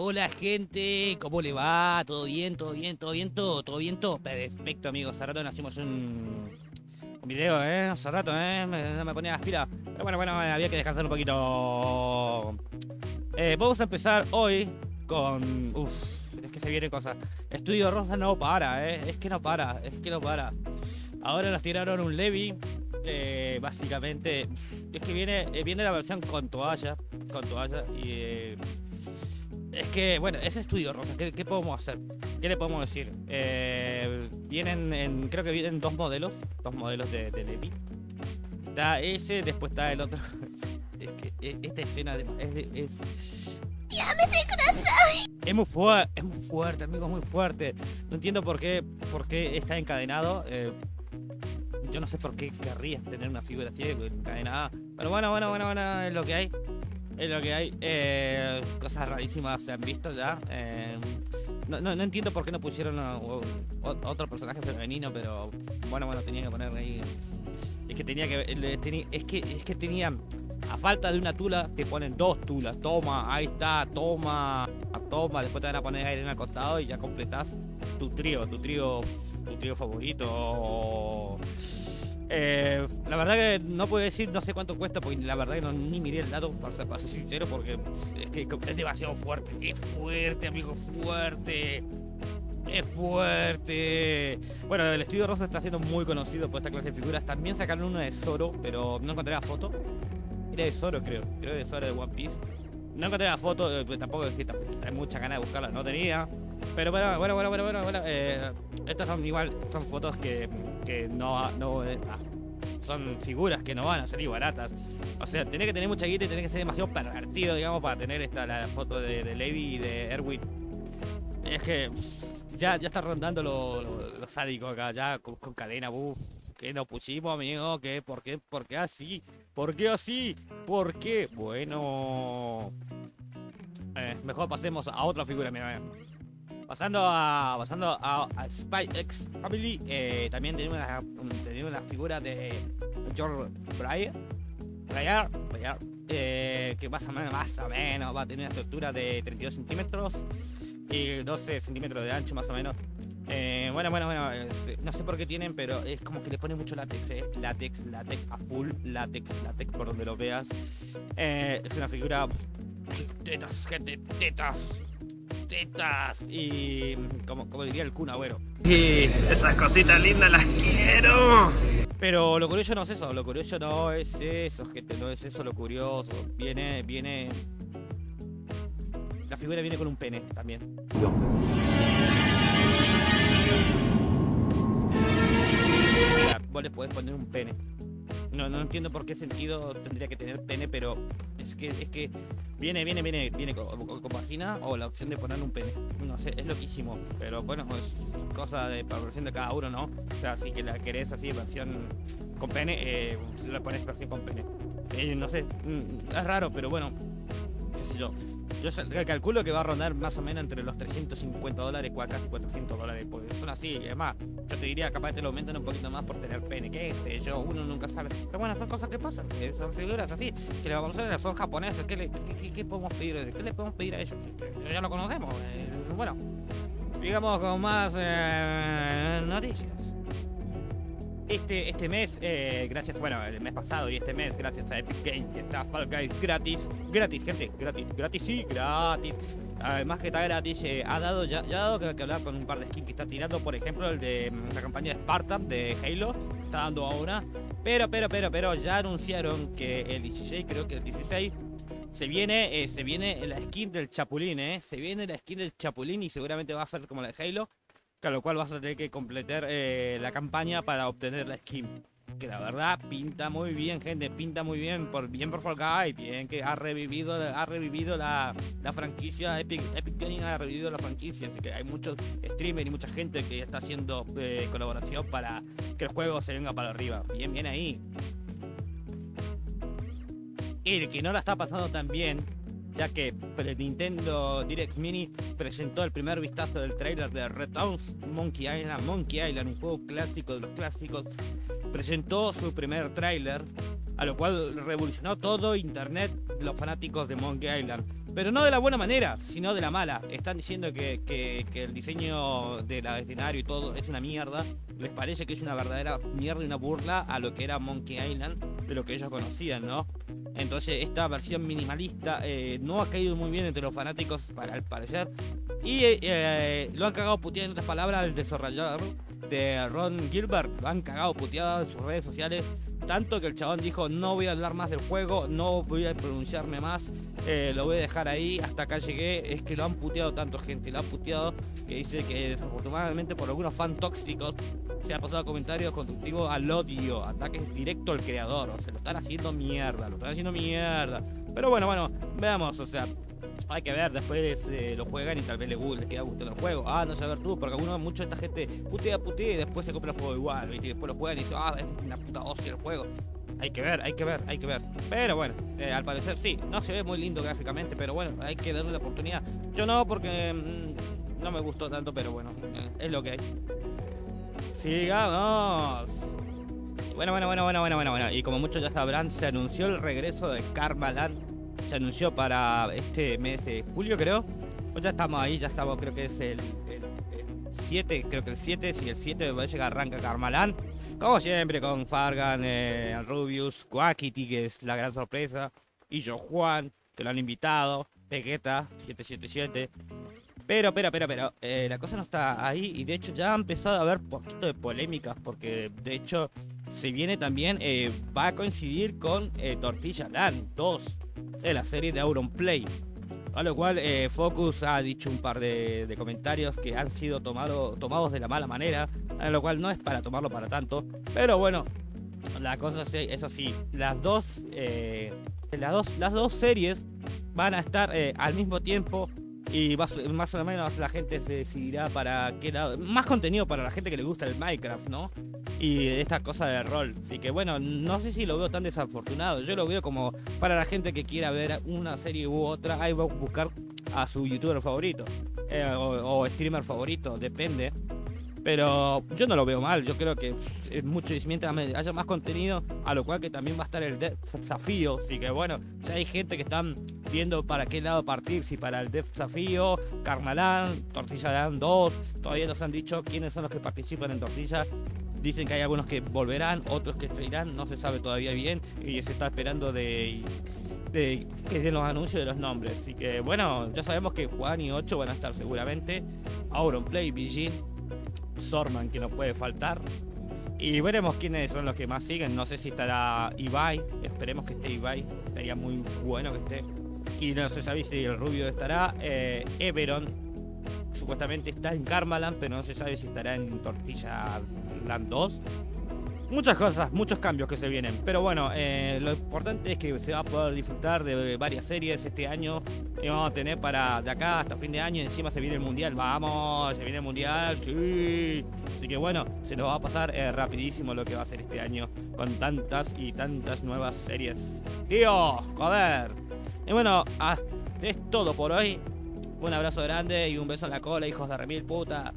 Hola gente, ¿cómo le va? ¿Todo bien? ¿Todo bien? ¿Todo bien? ¿Todo? ¿Todo bien? ¿Todo? Perfecto amigos, hace rato no hacemos un, un video, ¿eh? Hace rato, ¿eh? Me, me ponía las pilas. Pero bueno, bueno, había que descansar un poquito. Eh, vamos a empezar hoy con... Uf, es que se vienen cosas. Estudio Rosa no para, ¿eh? Es que no para, es que no para. Ahora nos tiraron un Levi. Eh, básicamente, es que viene, eh, viene la versión con toalla, con toalla y eh, es que, bueno, ese estudio rosa, ¿qué, qué podemos hacer? ¿Qué le podemos decir? Eh, vienen, en, creo que vienen dos modelos, dos modelos de, de Levi. Está ese, después está el otro. Es que eh, esta escena de- es, es, es muy fuerte, es muy fuerte, amigo, es muy fuerte. No entiendo por qué, por qué está encadenado. eh, yo no sé por qué querrías tener una figura así encadenada. Pero bueno, bueno, bueno, bueno, es lo que hay. Es lo que hay. Eh, cosas rarísimas se han visto ya. eh, no, no, no entiendo por qué no pusieron otro personaje femenino, pero bueno, bueno, tenía que poner ahí. Es que tenía que. es que es que tenían. A falta de una tula, te ponen dos tulas. Toma, ahí está, toma, toma. Después te van a poner aire en el costado y ya completás tu trío, tu trío, tu trío favorito. Eh, la verdad que no puedo decir, no sé cuánto cuesta, porque la verdad que no, ni miré el dato, para ser, sincero, porque es que es demasiado fuerte. Es fuerte, amigo, fuerte. Es fuerte. Bueno, el estudio Rosa está siendo muy conocido por esta clase de figuras. También sacaron uno de Zoro, pero no encontré la foto. Era de Zoro, creo. Creo de Zoro de One Piece. No encontré la foto, eh, pues tampoco es que hay mucha ganas de buscarla, no tenía. Pero bueno, bueno, bueno, bueno, bueno, eh, estas son igual, son fotos que, que no, no eh, ah, son figuras que no van a salir baratas. O sea, tenés que tener mucha guita y tenés que ser demasiado pervertido, digamos, para tener esta la foto de, de Levi y de Erwin. Es que ya, ya está rondando lo, lo- lo acá, ya con, cadena, uff. Que nos pusimos, amigo, que por qué, por qué así, por qué así, por qué. Bueno, eh, mejor pasemos a otra figura, mira. Pasando a, pasando a, Spy X Family, eh, también tenemos una, un- tenemos una figura de George Breyer, Breyer, Breyer, eh, que más o, menos, más o menos va a tener una estructura de 32 centímetros y 12 centímetros de ancho más o menos. Eh, bueno, bueno, bueno, no sé por qué tienen, pero es como que le pone mucho látex, eh. Látex, látex, a full, látex, látex, por donde lo veas. Es una figura... Tetas, gente, tetas. Tetas. Y... Como, como diría el Kun Agüero. Y esas cositas lindas las quiero. Pero lo curioso no es eso, lo curioso no es eso, gente, no es eso lo curioso. Viene, viene... La figura viene con un pene también. Mira, vos le podés poner un pene. No, no entiendo por qué sentido tendría que tener pene, pero es que, es que viene, viene, viene, viene con, con- vagina o la opción de poner un pene. No sé, es loquísimo. Pero bueno, es cosa de versión de cada uno, ¿no? O sea, si que la querés así, versión con pene, eh, le pones versión con pene. Eh, no sé, mm, es raro, pero bueno, qué sé yo. Yo calculo que va a rondar más o menos entre los 350 dólares, casi 400 dólares, porque son así, y además, yo te diría, capaz te lo aumentan un poquito más por tener pene, que este, yo, uno nunca sabe. Pero bueno, son cosas que pasan, que son figuras así, que a hacer, son japoneses, ¿qué, le, qué, qué- qué podemos pedir? ¿Qué le podemos pedir a ellos? Ya lo conocemos, eh, bueno, sigamos con más eh, noticias. Este, este mes, eh, gracias, bueno, el mes pasado y este mes, gracias a Epic Games, que está Fall Guys gratis, gratis, gente, gratis, gratis, sí, gratis. Además que está gratis, eh, ha dado ya, ha dado que, que hablar con un par de skins que está tirando, por ejemplo, el de mm, la campaña de Spartan de Halo, está dando ahora. Pero, pero, pero, pero, ya anunciaron que el 16, creo que el 16, se viene, eh, se viene la skin del Chapulín, eh. Se viene la skin del Chapulín y seguramente va a ser como la de Halo. Con lo cual vas a tener que completar eh, la campaña para obtener la skin. Que la verdad pinta muy bien, gente. Pinta muy bien. Por, bien por Fall Guys. Bien que ha revivido, ha revivido la, la franquicia. Epic, Epic Gaming ha revivido la franquicia. Así que hay muchos streamers y mucha gente que está haciendo eh, colaboración para que el juego se venga para arriba. Bien, bien ahí. Y el que no la está pasando tan bien ya que el Nintendo Direct Mini presentó el primer vistazo del trailer de Returns Monkey Island, Monkey Island, un juego clásico de los clásicos, presentó su primer tráiler, a lo cual revolucionó todo internet, los fanáticos de Monkey Island. pero no de la buena manera, sino de la mala. Están diciendo que el diseño del escenario y todo es una mierda. Les parece que es una verdadera mierda y una burla a lo que era Monkey Island, de lo que ellos conocían, ¿no? Entonces esta versión minimalista eh, no ha caído muy bien entre los fanáticos, para al parecer. Y eh, eh, lo han cagado puteado en otras palabras el desarrollador de Ron Gilbert. Lo han cagado puteado en sus redes sociales. Tanto que el chabón dijo no voy a hablar más del juego, no voy a pronunciarme más, lo voy a dejar ahí, hasta acá llegué. Es que lo han puteado tanto gente, lo han puteado que dice que desafortunadamente por algunos fan tóxicos se ha pasado comentarios constructivos al odio, ataques directo al creador, o se lo están haciendo mierda, lo están haciendo mierda. Pero bueno, bueno, veamos, o sea, hay que ver, después eh, lo juegan y tal vez le, le queda gustando el juego. Ah, no sé ver tú, porque algunos, mucha de esta gente putea, putea y después se compra el juego igual, Y después lo juegan y dicen, ah, es una puta hostia el juego. Hay que ver, hay que ver, hay que ver. Pero bueno, eh, al parecer sí, no se ve muy lindo gráficamente, pero bueno, hay que darle la oportunidad. Yo no, porque mm, no me gustó tanto, pero bueno, eh, es lo que hay. Sigamos. Bueno, bueno, bueno, bueno, bueno, bueno, bueno. Y como muchos ya sabrán, se anunció el regreso de Karmaland. Se anunció para este mes de julio, creo. Pues ya estamos ahí, ya estamos, creo que es el, 7, creo que el 7, si el 7 me parece arranca Karmaland. Como siempre, con Fargan, eh, Rubius, Quackity, que es la gran sorpresa. Y yo Juan, que lo han invitado. Vegeta, 777. Pero, pero, pero, pero, eh, la cosa no está ahí y de hecho ya ha empezado a haber poquito de polémicas porque de hecho se viene también, eh, va a coincidir con eh, Tortilla Land 2 de la serie de Auronplay. A lo cual Focus ha dicho un par de, comentarios que han sido tomado, tomados de la mala manera, a lo cual no es para tomarlo para tanto. Pero bueno, la cosa es así. Las dos, las dos, las dos series van a estar al mismo tiempo y más, o menos la gente se decidirá para qué lado. Más contenido para la gente que le gusta el Minecraft, ¿no? Y esta cosa de rol. Así que bueno, no sé si lo veo tan desafortunado. Yo lo veo como para la gente que quiera ver una serie u otra, ahí va a buscar a su youtuber favorito. Eh, o streamer favorito, depende. Pero yo no lo veo mal, yo creo que es mucho, mientras haya más contenido, a lo cual que también va a estar el desafío. Así que bueno, si hay gente que están viendo para qué lado partir, si para el desafío, Carnalán, Tortilla Land 2, todavía nos han dicho quiénes son los que participan en Tortilla. Dicen que hay algunos que volverán, otros que se irán, no se sabe todavía bien y se está esperando de, de que den los anuncios de los nombres. Así que bueno, ya sabemos que Juan y 8 van a estar seguramente. Auronplay, Vigin, Sorman que no puede faltar. Y veremos quiénes son los que más siguen. No sé si estará Ibai. Esperemos que esté Ibai. Estaría muy bueno que esté. Y no se sabe si el rubio estará. Eh, Everon. Supuestamente está en Karmaland, pero no se sabe si estará en Tortilla Land 2. Muchas cosas, muchos cambios que se vienen. Pero bueno, eh, lo importante es que se va a poder disfrutar de varias series este año. Y vamos a tener para de acá hasta fin de año. Encima se viene el mundial. Vamos, se viene el mundial. Sí. Así que bueno, se nos va a pasar eh, rapidísimo lo que va a ser este año. Con tantas y tantas nuevas series. Tío, joder. Y bueno, es todo por hoy. Un abrazo grande y un beso en la cola, hijos de remil puta.